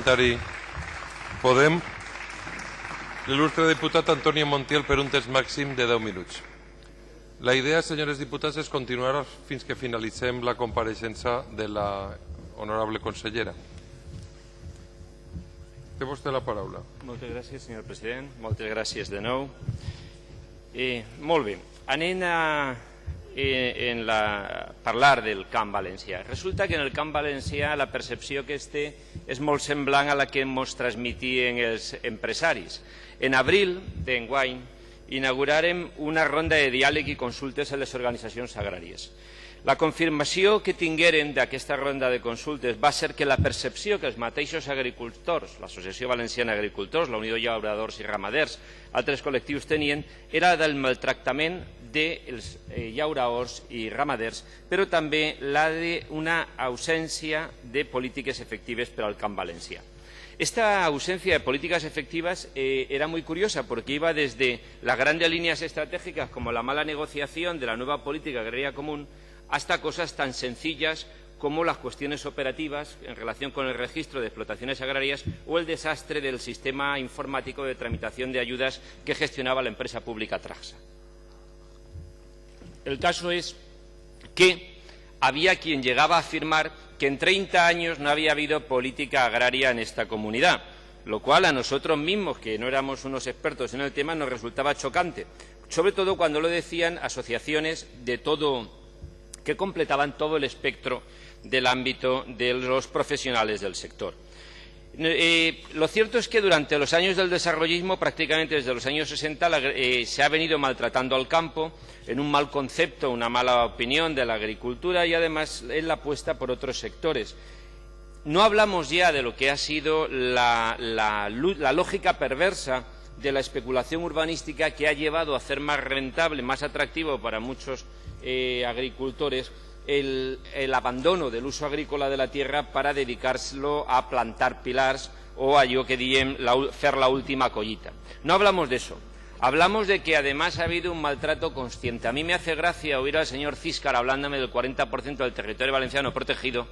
parlamentari Podem, l'il·lustre diputat Antonio Montiel per un temps màxim de 10 minuts. La idea, senyores diputats, és continuar fins que finalitzem la compareixença de la honorable consellera. Té vostè la paraula. Moltes gràcies, senyor president. Moltes gràcies de nou. Eh, molt bé. Anem a eh, en la, parlar del camp valencià. Resulta que en el camp valencià la percepció que es té és molt semblant a la que ens transmitien els empresaris. En abril d'enguany inaugurarem una ronda de diàleg i consultes a les organitzacions agràries. La confirmació que tingueren d'aquesta ronda de consultes va ser que la percepció que els mateixos agricultors, l'Associació Valenciana d'Agricultors, la Unió de Llauradors i Ramaders, altres col·lectius tenien, era del maltractament dels eh, llauradors i ramaders, però també la d'una ausència de polítiques efectives per al camp valencià. Esta ausencia de políticas efectivas eh, era muy curiosa porque iba desde las grandes líneas estratégicas como la mala negociación de la nueva política agraria común hasta cosas tan sencillas como las cuestiones operativas en relación con el registro de explotaciones agrarias o el desastre del sistema informático de tramitación de ayudas que gestionaba la empresa pública Traxa. El caso es que había quien llegaba a afirmar que en 30 años no había habido política agraria en esta comunidad, lo cual a nosotros mismos, que no éramos unos expertos en el tema, nos resultaba chocante, sobre todo cuando lo decían asociaciones de todo que completaban todo el espectro del ámbito de los profesionales del sector. Eh, lo cierto es que durante los años del desarrollismo, prácticamente desde los años 60, eh, se ha venido maltratando al campo en un mal concepto, una mala opinión de la agricultura y además en la apuesta por otros sectores. No hablamos ya de lo que ha sido la, lógica perversa de la especulación urbanística que ha llevado a hacer más rentable, más atractivo para muchos eh, agricultores el, abandono del uso agrícola de la tierra para dedicárselo a plantar pilars o a yo que diem hacer la última collita. No hablamos de eso. Hablamos de que además ha habido un maltrato consciente. A mí me hace gracia oír al señor Císcar hablándome del 40% del territorio valenciano protegido,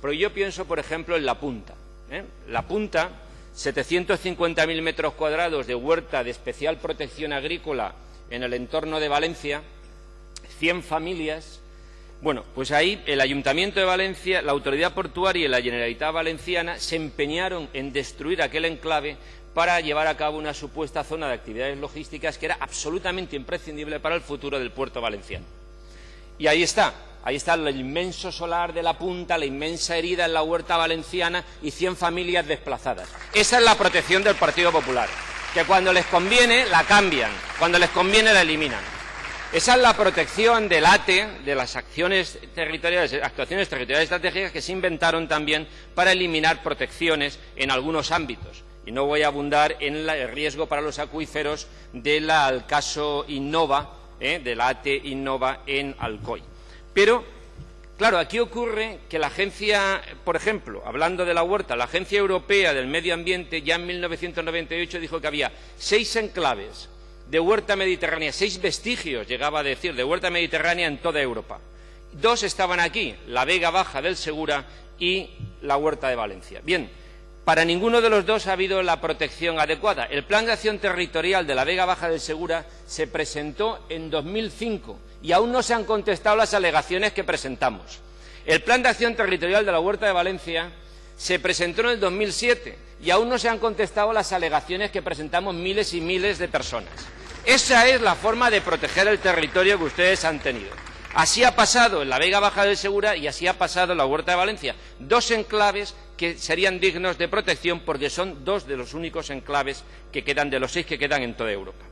pero yo pienso, por ejemplo, en La Punta. ¿eh? La Punta, 750.000 metros cuadrados de huerta de especial protección agrícola en el entorno de Valencia, 100 familias, bueno, pues ahí el Ayuntamiento de Valencia, la Autoridad Portuaria y la Generalitat Valenciana se empeñaron en destruir aquel enclave para llevar a cabo una supuesta zona de actividades logísticas que era absolutamente imprescindible para el futuro del puerto valenciano. Y ahí está, ahí está el inmenso solar de la punta, la inmensa herida en la huerta valenciana y 100 familias desplazadas. Esa es la protección del Partido Popular, que cuando les conviene la cambian, cuando les conviene la eliminan. Esa es la protección del ATE, de las acciones territoriales, actuaciones territoriales estratégicas que se inventaron también para eliminar protecciones en algunos ámbitos. Y no voy a abundar en el riesgo para los acuíferos del caso Innova, ¿eh? de la ATE Innova en Alcoy. Pero, claro, aquí ocurre que la agencia, por ejemplo, hablando de la huerta, la Agencia Europea del Medio Ambiente ya en 1998 dijo que había seis enclaves de huerta mediterránea, seis vestigios, llegaba a decir, de huerta mediterránea en toda Europa. Dos estaban aquí, la Vega Baja del Segura y la huerta de Valencia. Bien, para ninguno de los dos ha habido la protección adecuada. El Plan de Acción Territorial de la Vega Baja del Segura se presentó en 2005 y aún no se han contestado las alegaciones que presentamos. El Plan de Acción Territorial de la Huerta de Valencia se presentó en el 2007 y aún no se han contestado las alegaciones que presentamos miles y miles de personas. Esa es la forma de proteger el territorio que ustedes han tenido. Así ha pasado en la Vega Baja del Segura y así ha pasado en la Huerta de Valencia. Dos enclaves que serían dignos de protección porque son dos de los únicos enclaves que quedan, de los seis que quedan en toda Europa.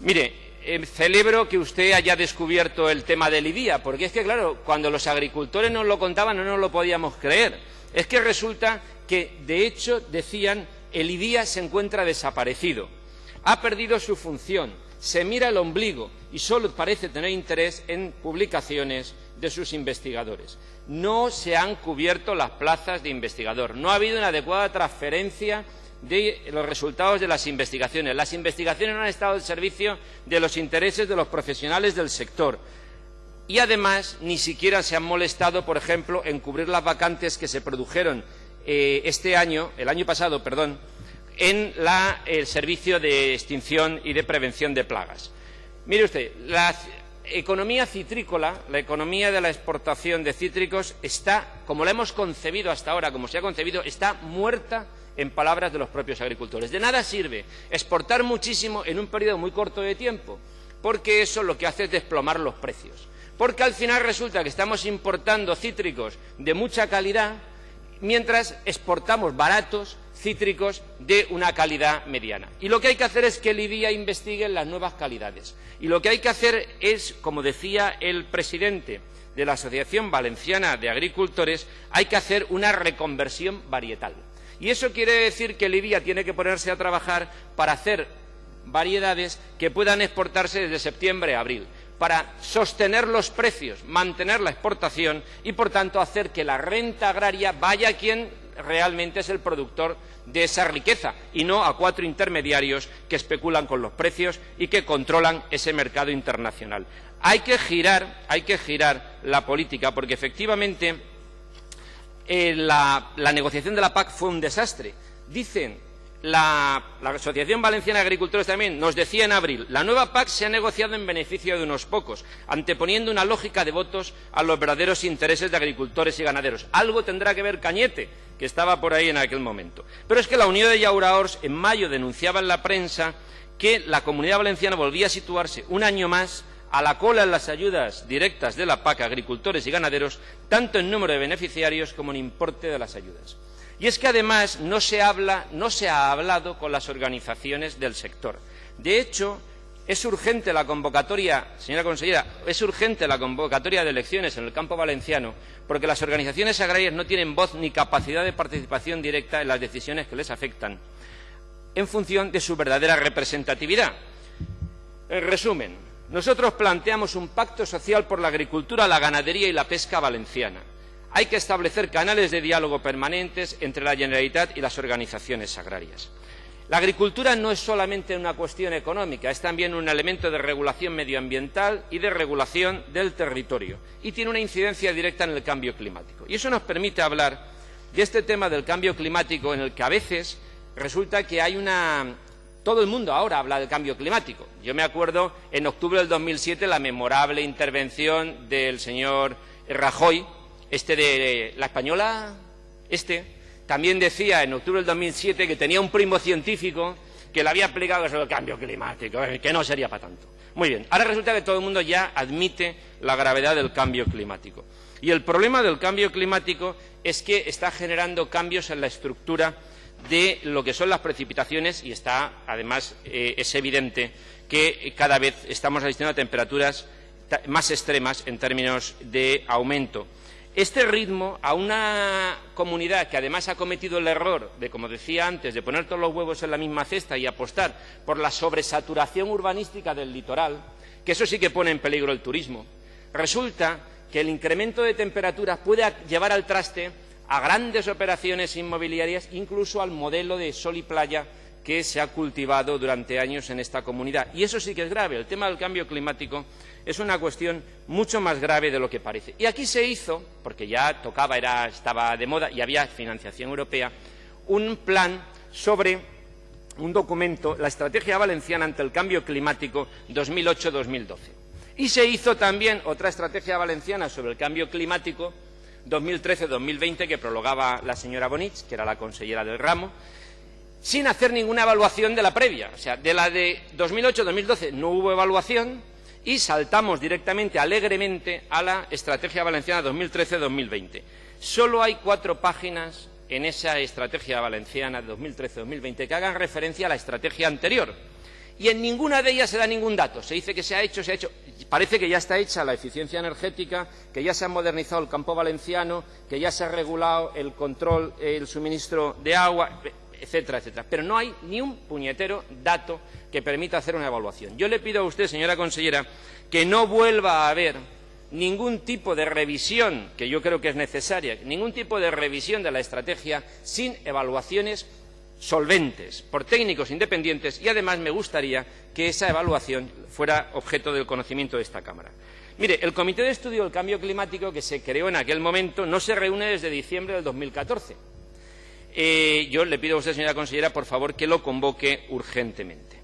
Mire, eh, celebro que usted haya descubierto el tema del IDIA, porque es que, claro, cuando los agricultores nos lo contaban no nos lo podíamos creer. Es que resulta que, de hecho, decían, el IDIA se encuentra desaparecido, ha perdido su función, se mira el ombligo y solo parece tener interés en publicaciones de sus investigadores. No se han cubierto las plazas de investigador, no ha habido una adecuada transferencia de los resultados de las investigaciones. Las investigaciones no han estado al servicio de los intereses de los profesionales del sector. Y además ni siquiera se han molestado, por ejemplo, en cubrir las vacantes que se produjeron eh, este año, el año pasado, en el servicio de extinción y de prevención de plagas. Mire usted, la economía citrícola, la economía de la exportación de cítricos está, como la hemos concebido hasta ahora, como se ha concebido, está muerta en palabras de los propios agricultores. De nada sirve exportar muchísimo en un periodo muy corto de tiempo, porque eso lo que hace es desplomar los precios. Porque al final resulta que estamos importando cítricos de mucha calidad, mientras exportamos baratos cítricos de una calidad mediana. Y lo que hay que hacer es que el IDIA investigue las nuevas calidades. Y lo que hay que hacer es, como decía el presidente de la Asociación Valenciana de Agricultores, hay que hacer una reconversión varietal. Y eso quiere decir que el IDIA tiene que ponerse a trabajar para hacer variedades que puedan exportarse desde septiembre a abril para sostener los precios, mantener la exportación y, por tanto, hacer que la renta agraria vaya a quien realmente es el productor de esa riqueza y no a cuatro intermediarios que especulan con los precios y que controlan ese mercado internacional. Hay que girar, la política porque efectivamente eh, la negociación de la PAC fue un desastre. Dicen la, Asociación Valenciana de Agricultores también nos decía en abril, la nueva PAC se ha negociado en beneficio de unos pocos, anteponiendo una lógica de votos a los verdaderos intereses de agricultores y ganaderos. Algo tendrá que ver Cañete, que estaba por ahí en aquel momento. Pero es que la Unión de Yauraors en mayo denunciaba en la prensa que la comunidad valenciana volvía a situarse un año más a la cola en las ayudas directas de la PAC a agricultores y ganaderos, tanto en número de beneficiarios como en importe de las ayudas. Y es que además no se habla, no se ha hablado con las organizaciones del sector. De hecho, es urgente la convocatoria, señora consejera, es urgente la convocatoria de elecciones en el campo valenciano porque las organizaciones agrarias no tienen voz ni capacidad de participación directa en las decisiones que les afectan en función de su verdadera representatividad. En resumen, nosotros planteamos un pacto social por la agricultura, la ganadería y la pesca valenciana hay que establecer canales de diálogo permanentes entre la Generalitat y las organizaciones agrarias. La agricultura no es solamente una cuestión económica, es también un elemento de regulación medioambiental y de regulación del territorio, y tiene una incidencia directa en el cambio climático. Y eso nos permite hablar de este tema del cambio climático en el que a veces resulta que hay una... Todo el mundo ahora habla del cambio climático. Yo me acuerdo en octubre del 2007 la memorable intervención del señor Rajoy, este de la española, este, también decía en octubre del 2007 que tenía un primo científico que le había explicado sobre el cambio climático, eh, que no sería para tanto. Muy bien, ahora resulta que todo el mundo ya admite la gravedad del cambio climático. Y el problema del cambio climático es que está generando cambios en la estructura de lo que son las precipitaciones y está, además, eh, es evidente que cada vez estamos asistiendo a temperaturas más extremas en términos de aumento este ritmo a una comunidad que además ha cometido el error de, como decía antes, de poner todos los huevos en la misma cesta y apostar por la sobresaturación urbanística del litoral, que eso sí que pone en peligro el turismo, resulta que el incremento de temperaturas puede llevar al traste a grandes operaciones inmobiliarias, incluso al modelo de sol y playa que se ha cultivado durante años en esta comunidad. Y eso sí que es grave. El tema del cambio climático es una cuestión mucho más grave de lo que parece. Y aquí se hizo, porque ya tocaba, era, estaba de moda y había financiación europea, un plan sobre un documento, la Estrategia Valenciana ante el Cambio Climático 2008-2012. Y se hizo también otra Estrategia Valenciana sobre el Cambio Climático 2013-2020 que prologaba la señora Bonich, que era la consellera del ramo, sin hacer ninguna evaluación de la previa. O sea, de la de 2008-2012 no hubo evaluación y saltamos directamente, alegremente, a la Estrategia Valenciana 2013-2020. Solo hay cuatro páginas en esa Estrategia Valenciana 2013-2020 que hagan referencia a la estrategia anterior. Y en ninguna de ellas se da ningún dato. Se dice que se ha hecho, se ha hecho. Parece que ya está hecha la eficiencia energética, que ya se ha modernizado el campo valenciano, que ya se ha regulado el control, el suministro de agua etcétera, etcétera. Pero no hay ni un puñetero dato que permita hacer una evaluación. Yo le pido a usted, señora consellera, que no vuelva a haber ningún tipo de revisión, que yo creo que es necesaria, ningún tipo de revisión de la estrategia sin evaluaciones solventes por técnicos independientes y además me gustaría que esa evaluación fuera objeto del conocimiento de esta Cámara. Mire, el Comité de Estudio del Cambio Climático que se creó en aquel momento no se reúne desde diciembre del 2014 eh, yo le pido a usted, señora consellera, por favor, que lo convoque urgentemente.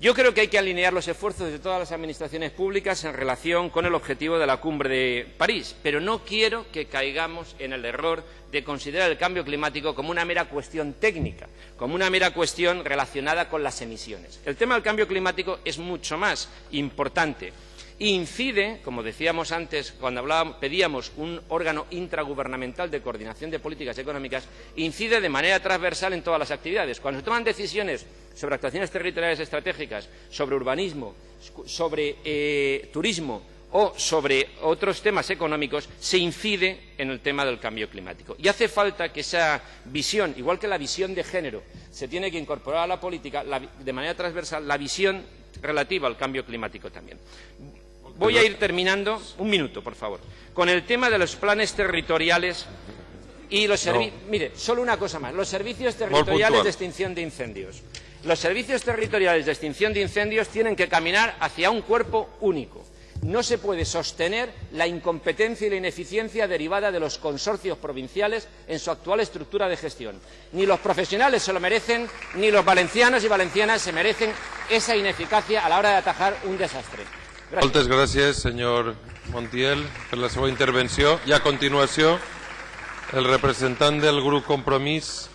Yo creo que hay que alinear los esfuerzos de todas las administraciones públicas en relación con el objetivo de la cumbre de París, pero no quiero que caigamos en el error de considerar el cambio climático como una mera cuestión técnica, como una mera cuestión relacionada con las emisiones. El tema del cambio climático es mucho más importante incide, como decíamos antes cuando pedíamos un órgano intragubernamental de coordinación de políticas económicas, incide de manera transversal en todas las actividades. Cuando se toman decisiones sobre actuaciones territoriales estratégicas, sobre urbanismo, sobre eh, turismo o sobre otros temas económicos, se incide en el tema del cambio climático. Y hace falta que esa visión, igual que la visión de género, se tiene que incorporar a la política de manera transversal, la visión relativa al cambio climático también. Voy a ir terminando, un minuto, por favor, con el tema de los planes territoriales y los servicios. Mire, solo una cosa más. Los servicios territoriales de extinción de incendios. Los servicios territoriales de extinción de incendios tienen que caminar hacia un cuerpo único. No se puede sostener la incompetencia y la ineficiencia derivada de los consorcios provinciales en su actual estructura de gestión. Ni los profesionales se lo merecen, ni los valencianos y valencianas se merecen esa ineficacia a la hora de atajar un desastre. Gràcies. Moltes gràcies, senyor Montiel, per la seva intervenció. I a continuació, el representant del grup Compromís,